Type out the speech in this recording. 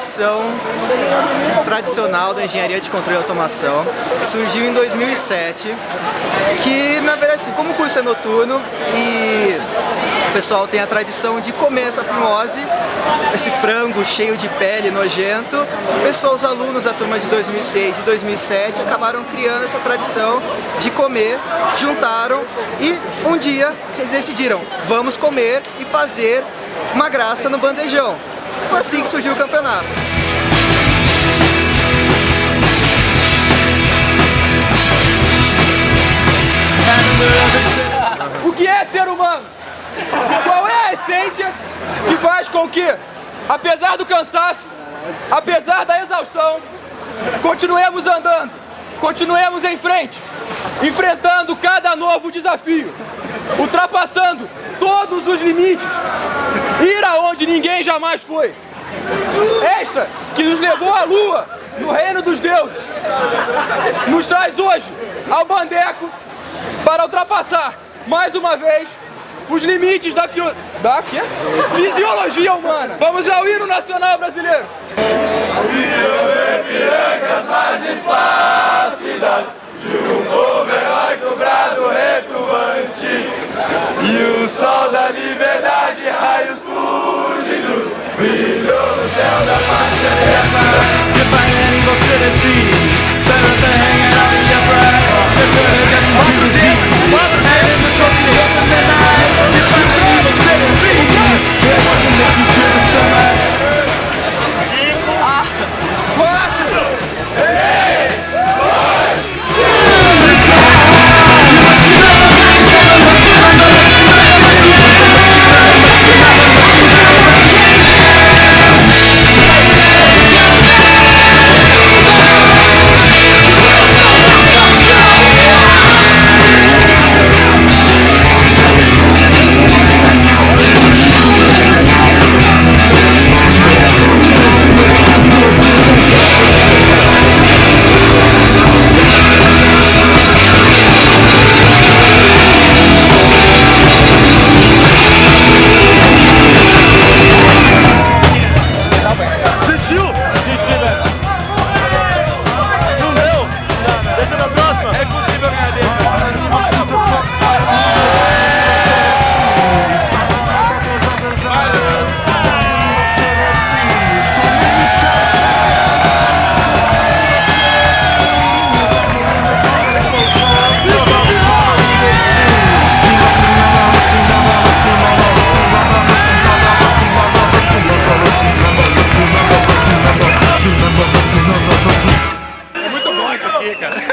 profissão tradicional da engenharia de controle e automação, que surgiu em 2007, que na verdade assim, como o curso é noturno e o pessoal tem a tradição de comer essa fimose, esse frango cheio de pele, nojento, pessoal, os alunos da turma de 2006 e 2007 acabaram criando essa tradição de comer, juntaram e um dia eles decidiram, vamos comer e fazer uma graça no bandejão. Foi assim que surgiu o campeonato. O que é ser humano? Qual é a essência que faz com que, apesar do cansaço, apesar da exaustão, continuemos andando, continuemos em frente, enfrentando cada novo desafio, ultrapassando todos os limites, ir aonde ninguém jamais foi. Esta que nos levou à lua, no reino dos deuses, nos traz hoje ao Bandeco para ultrapassar, mais uma vez, os limites da, fio... da fisiologia humana. Vamos ao hino nacional brasileiro. mais plácidas sound